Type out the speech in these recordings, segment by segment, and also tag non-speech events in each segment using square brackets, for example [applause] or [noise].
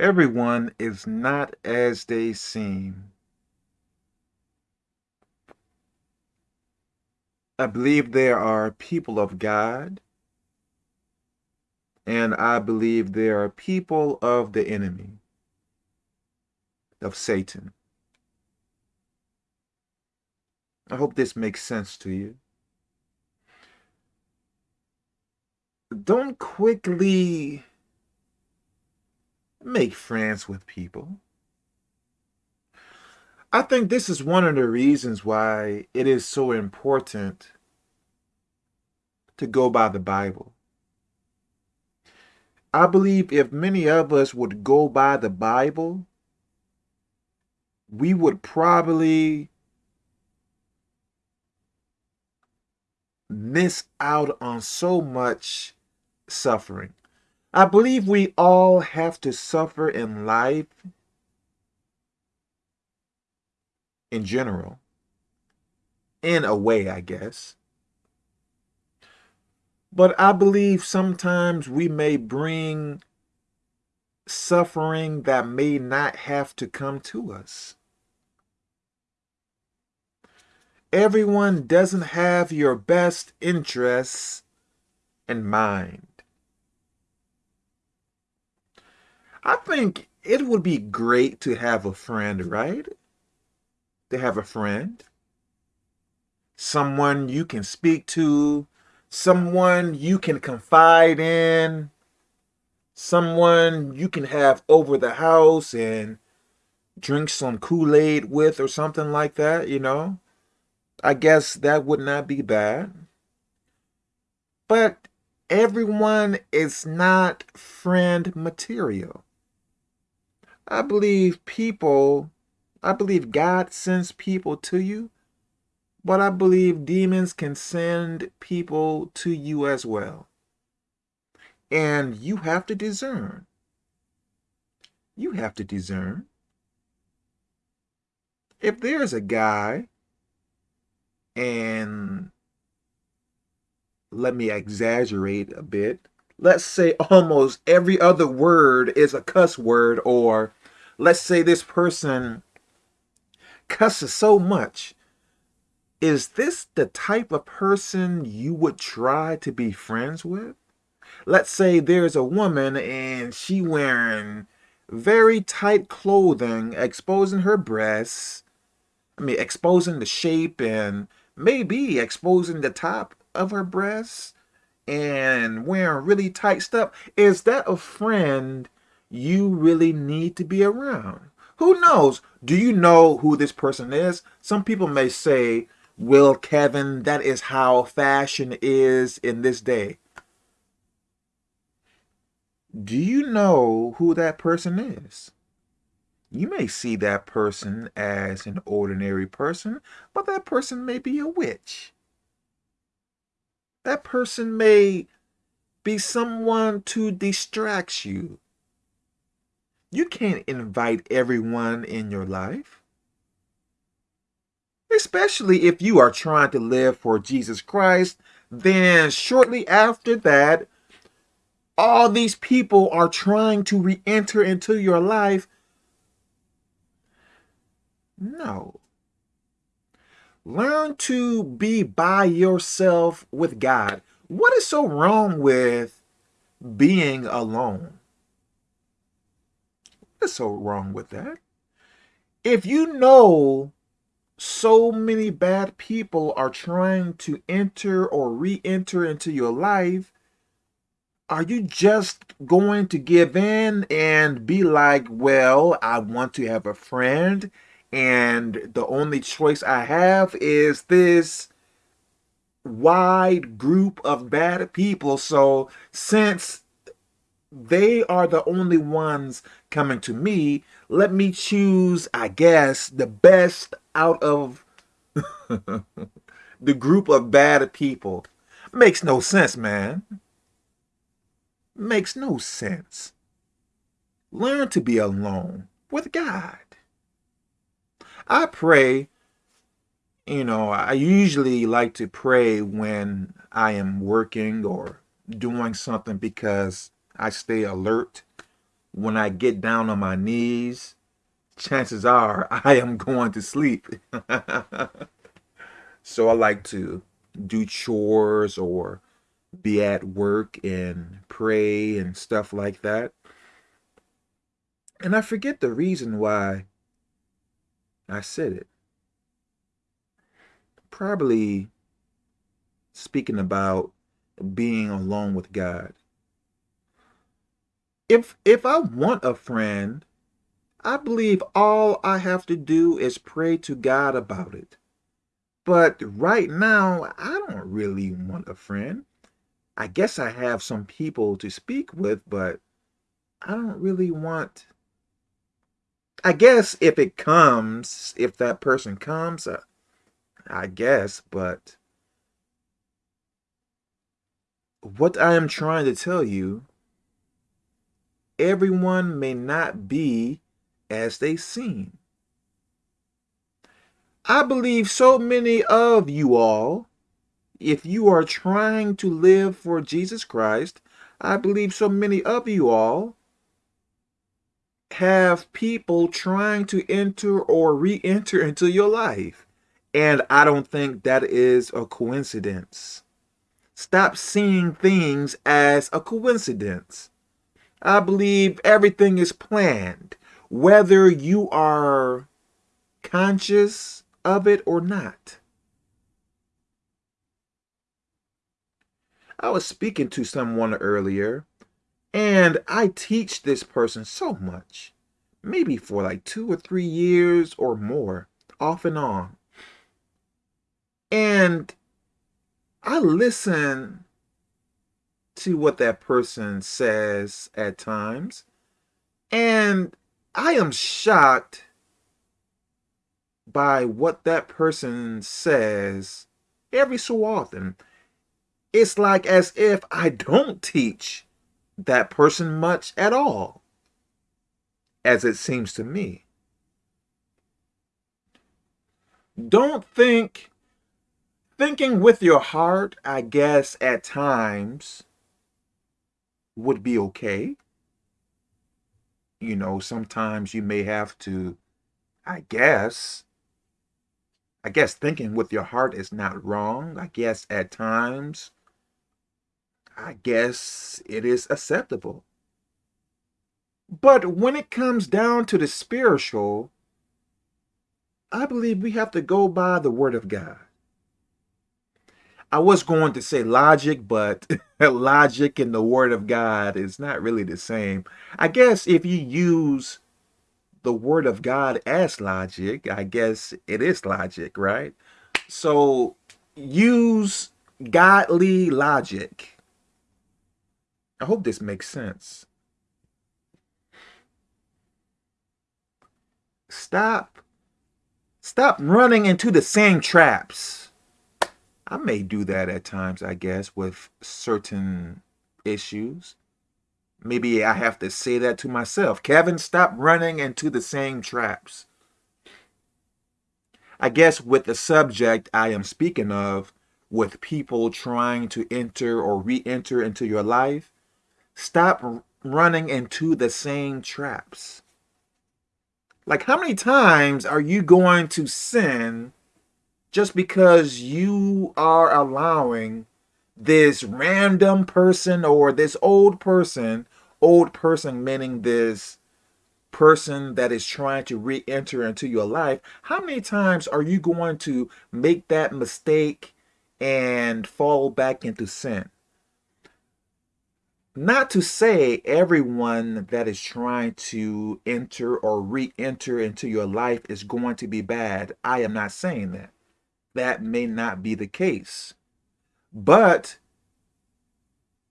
Everyone is not as they seem. I believe there are people of God, and I believe there are people of the enemy, of Satan. I hope this makes sense to you. Don't quickly make friends with people. I think this is one of the reasons why it is so important to go by the Bible. I believe if many of us would go by the Bible, we would probably miss out on so much suffering. I believe we all have to suffer in life in general. In a way, I guess. But I believe sometimes we may bring suffering that may not have to come to us. Everyone doesn't have your best interests in mind. I think it would be great to have a friend, right? To have a friend. Someone you can speak to. Someone you can confide in. Someone you can have over the house and drink some Kool-Aid with or something like that, you know? I guess that would not be bad. But everyone is not friend material. I believe people, I believe God sends people to you, but I believe demons can send people to you as well. And you have to discern. You have to discern. If there's a guy, and let me exaggerate a bit, let's say almost every other word is a cuss word or let's say this person cusses so much. Is this the type of person you would try to be friends with? Let's say there's a woman and she wearing very tight clothing exposing her breasts i mean exposing the shape and maybe exposing the top of her breasts and wearing really tight stuff, is that a friend you really need to be around? Who knows? Do you know who this person is? Some people may say, well, Kevin, that is how fashion is in this day. Do you know who that person is? You may see that person as an ordinary person, but that person may be a witch. That person may be someone to distract you. You can't invite everyone in your life. Especially if you are trying to live for Jesus Christ, then shortly after that, all these people are trying to re-enter into your life. No. Learn to be by yourself with God. What is so wrong with being alone? What's so wrong with that? If you know so many bad people are trying to enter or re-enter into your life, are you just going to give in and be like, well, I want to have a friend and the only choice I have is this wide group of bad people. So since they are the only ones coming to me, let me choose, I guess, the best out of [laughs] the group of bad people. Makes no sense, man. Makes no sense. Learn to be alone with God. I pray, you know, I usually like to pray when I am working or doing something because I stay alert when I get down on my knees, chances are [laughs] I am going to sleep. [laughs] so I like to do chores or be at work and pray and stuff like that. And I forget the reason why I said it. Probably speaking about being alone with God. If if I want a friend, I believe all I have to do is pray to God about it. But right now, I don't really want a friend. I guess I have some people to speak with, but I don't really want I guess if it comes, if that person comes, uh, I guess, but what I am trying to tell you, everyone may not be as they seem. I believe so many of you all, if you are trying to live for Jesus Christ, I believe so many of you all have people trying to enter or re-enter into your life. And I don't think that is a coincidence. Stop seeing things as a coincidence. I believe everything is planned, whether you are conscious of it or not. I was speaking to someone earlier and I teach this person so much, maybe for like two or three years or more, off and on. And I listen to what that person says at times, and I am shocked by what that person says every so often. It's like as if I don't teach that person much at all, as it seems to me. Don't think, thinking with your heart, I guess, at times would be okay. You know, sometimes you may have to, I guess, I guess thinking with your heart is not wrong. I guess at times I guess it is acceptable. But when it comes down to the spiritual, I believe we have to go by the word of God. I was going to say logic, but [laughs] logic and the word of God is not really the same. I guess if you use the word of God as logic, I guess it is logic, right? So use godly logic. I hope this makes sense. Stop. Stop running into the same traps. I may do that at times, I guess, with certain issues. Maybe I have to say that to myself. Kevin, stop running into the same traps. I guess with the subject I am speaking of, with people trying to enter or re-enter into your life, Stop running into the same traps. Like, how many times are you going to sin just because you are allowing this random person or this old person, old person meaning this person that is trying to re-enter into your life, how many times are you going to make that mistake and fall back into sin? Not to say everyone that is trying to enter or re-enter into your life is going to be bad. I am not saying that. That may not be the case. But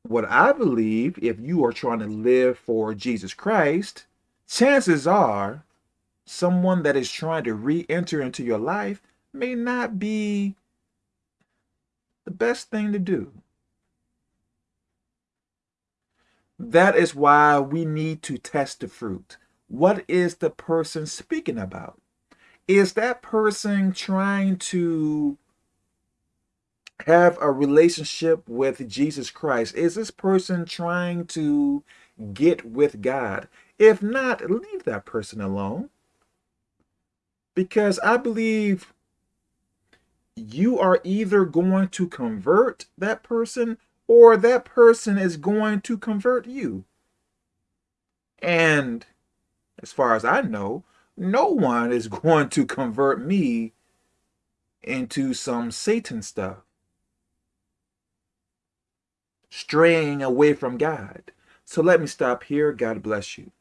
what I believe, if you are trying to live for Jesus Christ, chances are someone that is trying to re-enter into your life may not be the best thing to do. That is why we need to test the fruit. What is the person speaking about? Is that person trying to have a relationship with Jesus Christ? Is this person trying to get with God? If not, leave that person alone. Because I believe you are either going to convert that person or that person is going to convert you. And as far as I know, no one is [laughs] going to convert me into some Satan stuff. Straying away from God. So let me stop here. God bless you.